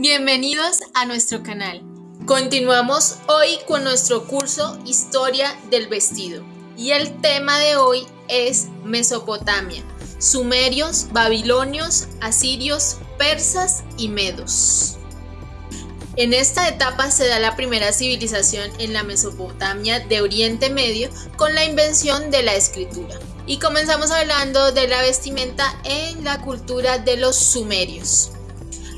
Bienvenidos a nuestro canal. Continuamos hoy con nuestro curso Historia del Vestido y el tema de hoy es Mesopotamia, sumerios, babilonios, asirios, persas y medos. En esta etapa se da la primera civilización en la Mesopotamia de Oriente Medio con la invención de la escritura. Y comenzamos hablando de la vestimenta en la cultura de los sumerios.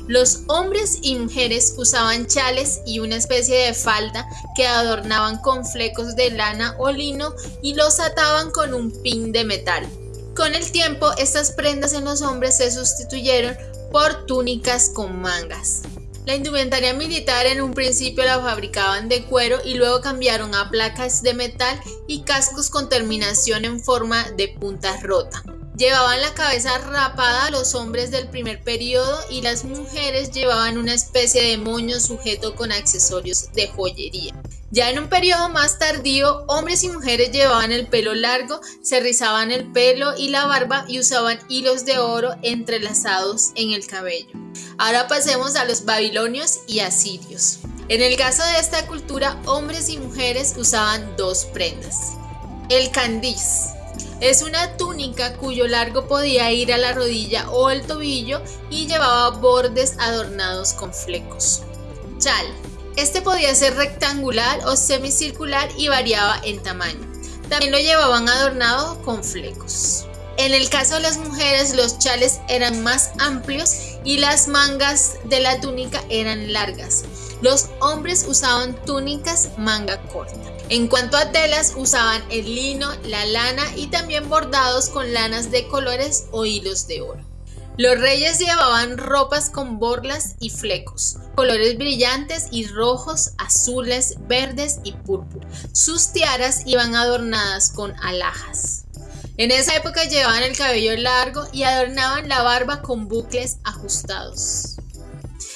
Los hombres y mujeres usaban chales y una especie de falda que adornaban con flecos de lana o lino y los ataban con un pin de metal. Con el tiempo, estas prendas en los hombres se sustituyeron por túnicas con mangas. La indumentaria militar en un principio la fabricaban de cuero y luego cambiaron a placas de metal y cascos con terminación en forma de punta rota. Llevaban la cabeza rapada los hombres del primer periodo y las mujeres llevaban una especie de moño sujeto con accesorios de joyería. Ya en un periodo más tardío, hombres y mujeres llevaban el pelo largo, se rizaban el pelo y la barba y usaban hilos de oro entrelazados en el cabello. Ahora pasemos a los babilonios y asirios. En el caso de esta cultura, hombres y mujeres usaban dos prendas. El candiz, es una túnica cuyo largo podía ir a la rodilla o el tobillo y llevaba bordes adornados con flecos. Chal. Este podía ser rectangular o semicircular y variaba en tamaño. También lo llevaban adornado con flecos. En el caso de las mujeres, los chales eran más amplios y las mangas de la túnica eran largas. Los hombres usaban túnicas manga corta. En cuanto a telas, usaban el lino, la lana y también bordados con lanas de colores o hilos de oro. Los reyes llevaban ropas con borlas y flecos, colores brillantes y rojos, azules, verdes y púrpura. Sus tiaras iban adornadas con alhajas. En esa época llevaban el cabello largo y adornaban la barba con bucles ajustados.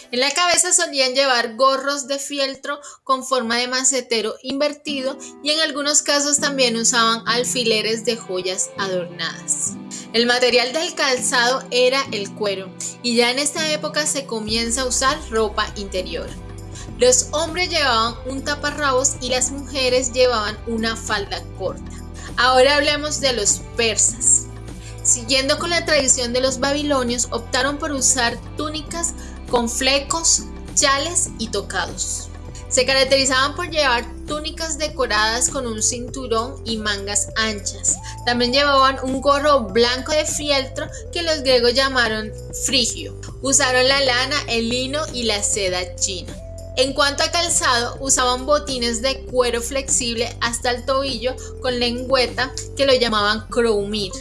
En la cabeza solían llevar gorros de fieltro con forma de macetero invertido y en algunos casos también usaban alfileres de joyas adornadas. El material del calzado era el cuero y ya en esta época se comienza a usar ropa interior. Los hombres llevaban un taparrabos y las mujeres llevaban una falda corta. Ahora hablemos de los persas. Siguiendo con la tradición de los babilonios, optaron por usar túnicas con flecos, chales y tocados. Se caracterizaban por llevar túnicas decoradas con un cinturón y mangas anchas. También llevaban un gorro blanco de fieltro que los griegos llamaron frigio. Usaron la lana, el lino y la seda china. En cuanto a calzado, usaban botines de cuero flexible hasta el tobillo con lengüeta que lo llamaban croumir.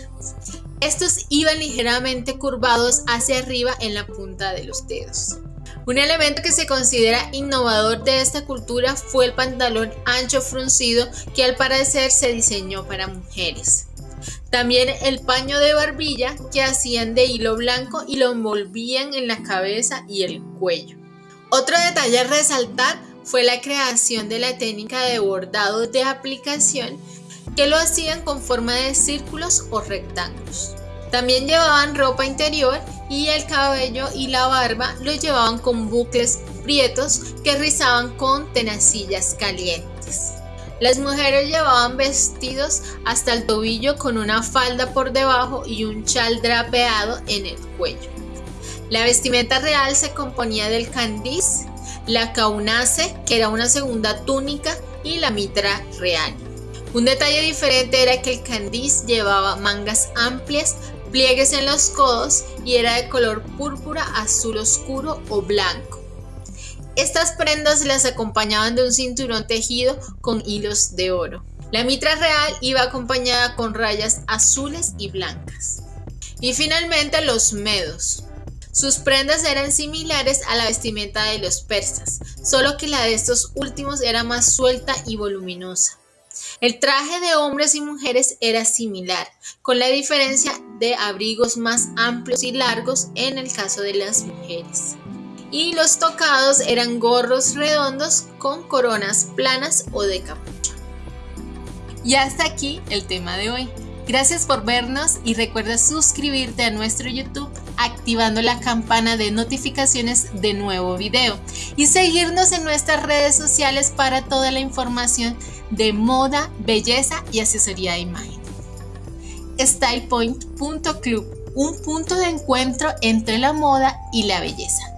Estos iban ligeramente curvados hacia arriba en la punta de los dedos. Un elemento que se considera innovador de esta cultura fue el pantalón ancho fruncido que al parecer se diseñó para mujeres. También el paño de barbilla que hacían de hilo blanco y lo envolvían en la cabeza y el cuello. Otro detalle a resaltar fue la creación de la técnica de bordado de aplicación que lo hacían con forma de círculos o rectángulos. También llevaban ropa interior y el cabello y la barba lo llevaban con bucles prietos que rizaban con tenacillas calientes. Las mujeres llevaban vestidos hasta el tobillo con una falda por debajo y un chal drapeado en el cuello. La vestimenta real se componía del candiz, la caunace, que era una segunda túnica, y la mitra real. Un detalle diferente era que el candiz llevaba mangas amplias, pliegues en los codos y era de color púrpura, azul oscuro o blanco. Estas prendas las acompañaban de un cinturón tejido con hilos de oro. La mitra real iba acompañada con rayas azules y blancas. Y finalmente los medos. Sus prendas eran similares a la vestimenta de los persas, solo que la de estos últimos era más suelta y voluminosa. El traje de hombres y mujeres era similar, con la diferencia de abrigos más amplios y largos en el caso de las mujeres. Y los tocados eran gorros redondos con coronas planas o de capucha. Y hasta aquí el tema de hoy. Gracias por vernos y recuerda suscribirte a nuestro YouTube activando la campana de notificaciones de nuevo video y seguirnos en nuestras redes sociales para toda la información de moda, belleza y asesoría de imagen. StylePoint.club, un punto de encuentro entre la moda y la belleza.